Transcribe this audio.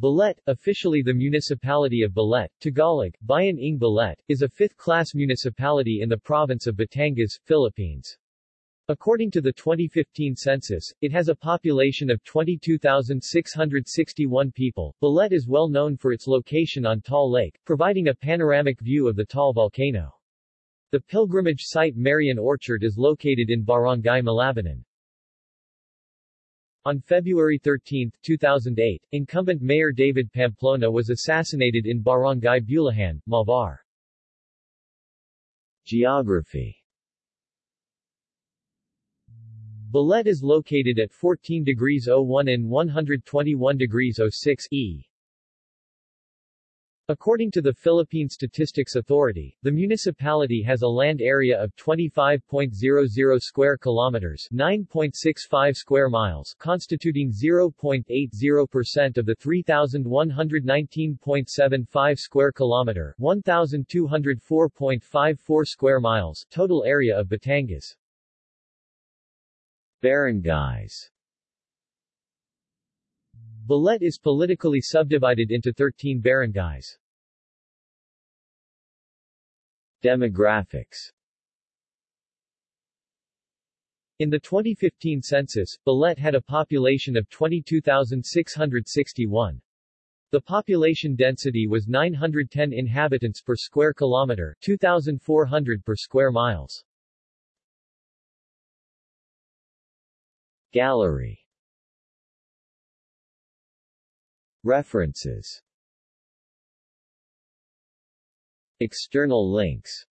Balete, officially the municipality of Balete, Tagalog, Bayan ng Balete, is a fifth-class municipality in the province of Batangas, Philippines. According to the 2015 census, it has a population of 22,661 people. Balete is well known for its location on Taal Lake, providing a panoramic view of the Taal volcano. The pilgrimage site Marian Orchard is located in Barangay Malabanan. On February 13, 2008, incumbent Mayor David Pamplona was assassinated in Barangay Bulihan, Malvar. Geography Balete is located at 14 degrees 01 and 121 degrees 06 E. According to the Philippine Statistics Authority, the municipality has a land area of 25.00 square kilometers, 9.65 square miles, constituting 0.80% of the 3119.75 square kilometer, 1204.54 square miles total area of Batangas. Barangays Balete is politically subdivided into 13 barangays. Demographics In the 2015 census, Balete had a population of 22,661. The population density was 910 inhabitants per square kilometer, 2,400 per square miles. Gallery References External links